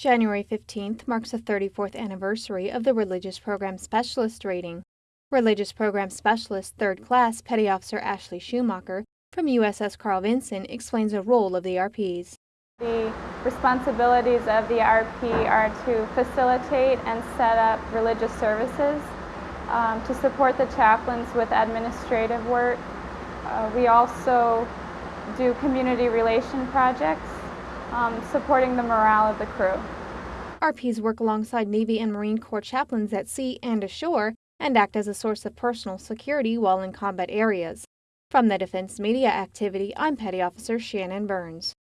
January 15th marks the 34th anniversary of the Religious Program Specialist rating. Religious Program Specialist 3rd Class Petty Officer Ashley Schumacher from USS Carl Vinson explains the role of the RPs. The responsibilities of the RP are to facilitate and set up religious services, um, to support the chaplains with administrative work. Uh, we also do community relation projects, um, supporting the morale of the crew. RPs work alongside Navy and Marine Corps chaplains at sea and ashore and act as a source of personal security while in combat areas. From the Defense Media Activity, I'm Petty Officer Shannon Burns.